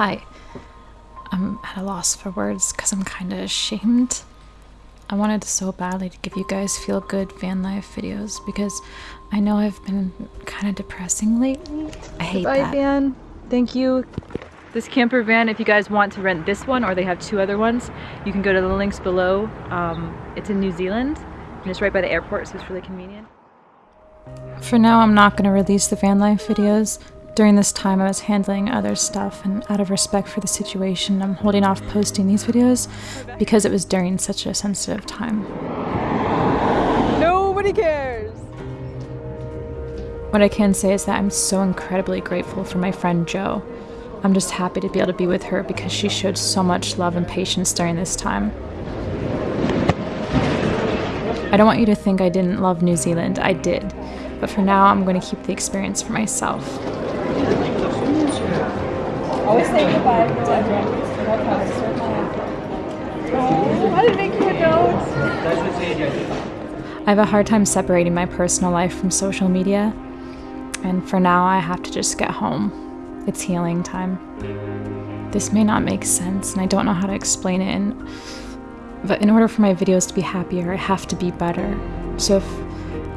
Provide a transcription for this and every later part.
Hi. I'm at a loss for words because I'm kind of ashamed. I wanted so badly to give you guys feel good van life videos because I know I've been kind of depressing lately. I hate Bye, that. van. Thank you. This camper van, if you guys want to rent this one or they have two other ones, you can go to the links below. Um, it's in New Zealand and it's right by the airport, so it's really convenient. For now, I'm not going to release the van life videos. During this time, I was handling other stuff, and out of respect for the situation, I'm holding off posting these videos because it was during such a sensitive time. Nobody cares. What I can say is that I'm so incredibly grateful for my friend Joe. I'm just happy to be able to be with her because she showed so much love and patience during this time. I don't want you to think I didn't love New Zealand, I did. But for now, I'm going to keep the experience for myself. Always say goodbye to everyone. Um, I didn't make you a note. I have a hard time separating my personal life from social media, and for now, I have to just get home. It's healing time. This may not make sense, and I don't know how to explain it, and, but in order for my videos to be happier, I have to be better. So if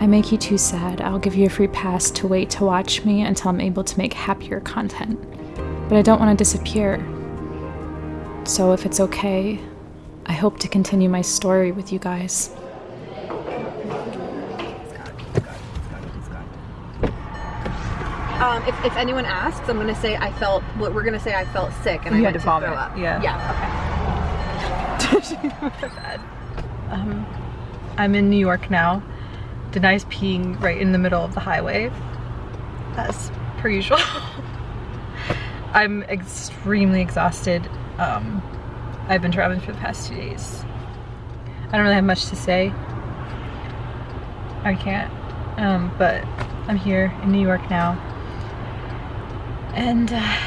I make you too sad, I'll give you a free pass to wait to watch me until I'm able to make happier content. But I don't want to disappear. So if it's okay, I hope to continue my story with you guys. Um, if, if anyone asks, I'm gonna say I felt. What we're gonna say I felt sick and You I had went to vomit, throw up. yeah. Yeah. Um, I'm in New York now. Denai's peeing right in the middle of the highway. As per usual. I'm extremely exhausted. Um, I've been traveling for the past two days. I don't really have much to say. I can't. Um, but I'm here in New York now. And uh,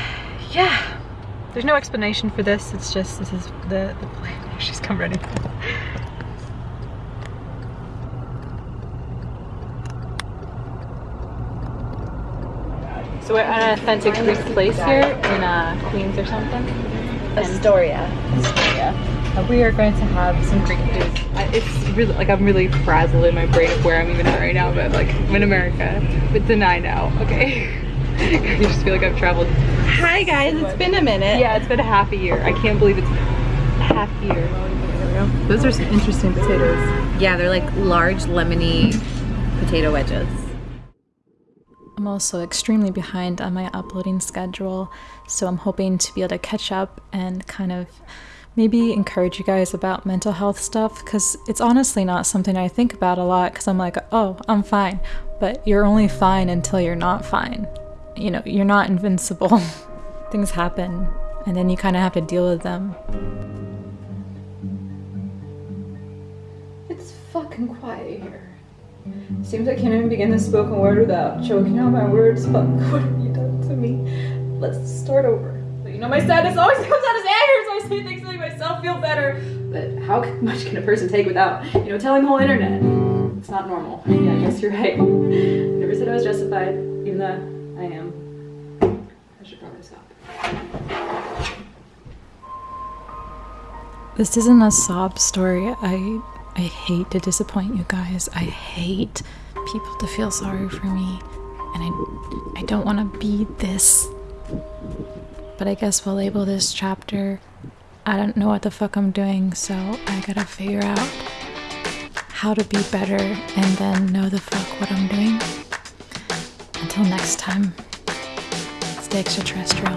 yeah, there's no explanation for this. It's just, this is the, the plan. She's come ready. So we're at an authentic Greek place here in uh, Queens or something. Astoria. Uh, we are going to have some Greek food. I, it's really like I'm really frazzled in my brain of where I'm even at right now, but like I'm in America, It's but deny now. Okay, I just feel like I've traveled. Hi guys, it's been a minute. Yeah, it's been a half a year. I can't believe it's half a year. Those are some interesting potatoes. Yeah, they're like large lemony potato wedges. I'm also extremely behind on my uploading schedule, so I'm hoping to be able to catch up and kind of maybe encourage you guys about mental health stuff because it's honestly not something I think about a lot because I'm like, oh, I'm fine. But you're only fine until you're not fine. You know, you're not invincible. Things happen, and then you kind of have to deal with them. It's fucking quiet here. Seems I can't even begin the spoken word without choking out my words. Fuck, what have you done to me? Let's start over. But you know, my sadness always comes out as anger, so I say things to make myself feel better. But how much can a person take without, you know, telling the whole internet? It's not normal. Yeah, I guess you're right. Never said I was justified, even though I am. I should probably stop. This isn't a sob story. I I hate to disappoint you guys. I hate people to feel sorry for me. And I I don't want to be this. But I guess we'll label this chapter I don't know what the fuck I'm doing, so I got to figure out how to be better and then know the fuck what I'm doing. Until next time. Stay extraterrestrial.